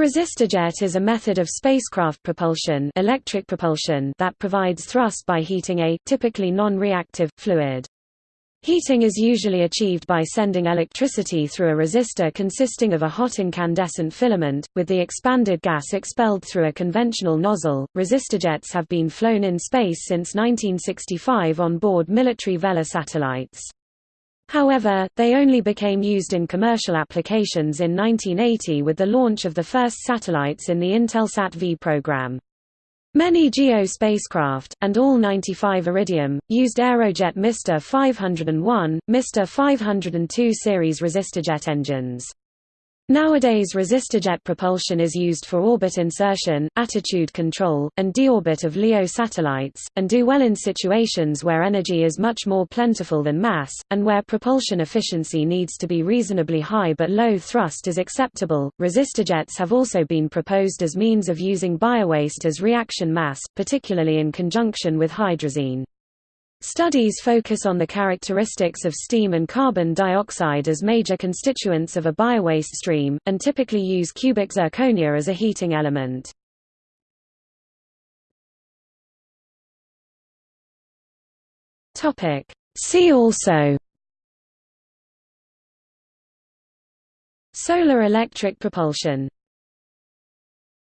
resistojet is a method of spacecraft propulsion, electric propulsion that provides thrust by heating a typically non-reactive fluid. Heating is usually achieved by sending electricity through a resistor consisting of a hot incandescent filament, with the expanded gas expelled through a conventional nozzle. Resistojets have been flown in space since 1965 on board military Vela satellites. However, they only became used in commercial applications in 1980 with the launch of the first satellites in the Intelsat V program. Many GEO spacecraft, and all 95 Iridium, used Aerojet Mister 501, Mister 502 series resistojet engines. Nowadays resistojet propulsion is used for orbit insertion, attitude control, and deorbit of LEO satellites, and do well in situations where energy is much more plentiful than mass, and where propulsion efficiency needs to be reasonably high but low thrust is acceptable. Resistojets have also been proposed as means of using biowaste as reaction mass, particularly in conjunction with hydrazine. Studies focus on the characteristics of steam and carbon dioxide as major constituents of a biowaste stream, and typically use cubic zirconia as a heating element. See also Solar electric propulsion